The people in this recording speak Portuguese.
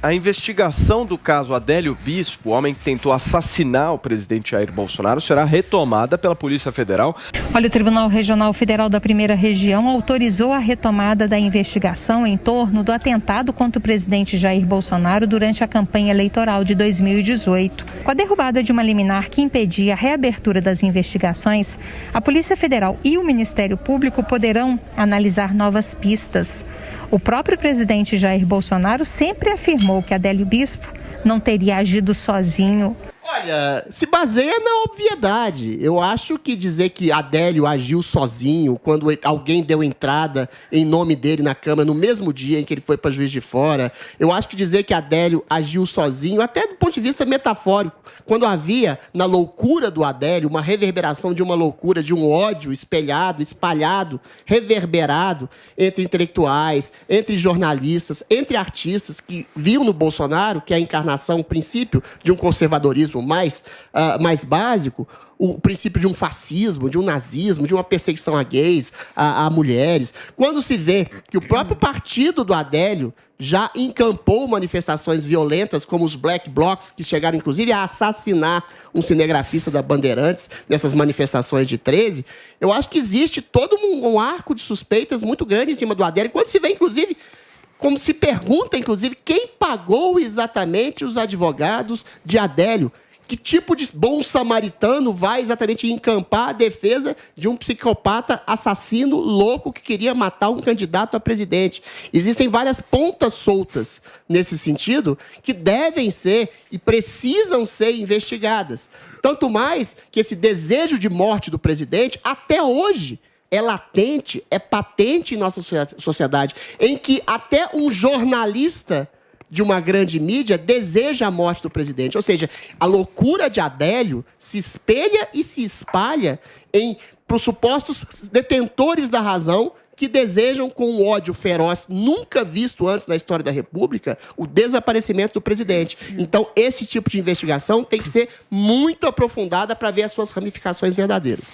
a investigação do caso Adélio Bispo, o homem que tentou assassinar o presidente Jair Bolsonaro, será retomada pela Polícia Federal. Olha, o Tribunal Regional Federal da Primeira Região autorizou a retomada da investigação em torno do atentado contra o presidente Jair Bolsonaro durante a campanha eleitoral de 2018. Com a derrubada de uma liminar que impedia a reabertura das investigações, a Polícia Federal e o Ministério Público poderão analisar novas pistas. O próprio presidente Jair Bolsonaro sempre afirmou que Adélio Bispo não teria agido sozinho. Olha, se baseia na obviedade. Eu acho que dizer que Adélio agiu sozinho quando alguém deu entrada em nome dele na Câmara no mesmo dia em que ele foi para Juiz de Fora, eu acho que dizer que Adélio agiu sozinho, até do ponto de vista metafórico, quando havia na loucura do Adélio uma reverberação de uma loucura, de um ódio espelhado, espalhado, reverberado entre intelectuais, entre jornalistas, entre artistas que viam no Bolsonaro, que é a encarnação, o princípio de um conservadorismo mais, uh, mais básico, o princípio de um fascismo, de um nazismo, de uma perseguição a gays, a, a, mulheres. Quando se vê que o próprio partido do Adélio já encampou manifestações violentas, como os Black Blocs, que chegaram inclusive a assassinar um cinegrafista da Bandeirantes nessas manifestações de 13, eu acho que existe todo um, um arco de suspeitas muito grande em cima do Adélio. Quando se vê, inclusive, como se pergunta, inclusive, quem pagou exatamente os advogados de Adélio. Que tipo de bom samaritano vai exatamente encampar a defesa de um psicopata assassino louco que queria matar um candidato a presidente? Existem várias pontas soltas nesse sentido que devem ser e precisam ser investigadas. Tanto mais que esse desejo de morte do presidente, até hoje, é latente, é patente em nossa sociedade, em que até um jornalista de uma grande mídia deseja a morte do presidente. Ou seja, a loucura de Adélio se espelha e se espalha em pressupostos detentores da razão que desejam, com um ódio feroz nunca visto antes na história da República, o desaparecimento do presidente. Então, esse tipo de investigação tem que ser muito aprofundada para ver as suas ramificações verdadeiras.